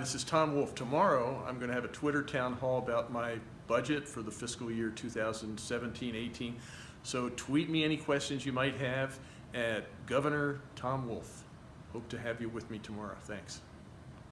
This is Tom Wolf. Tomorrow, I'm going to have a Twitter town hall about my budget for the fiscal year 2017-18. So tweet me any questions you might have at Governor Tom Wolf. Hope to have you with me tomorrow. Thanks.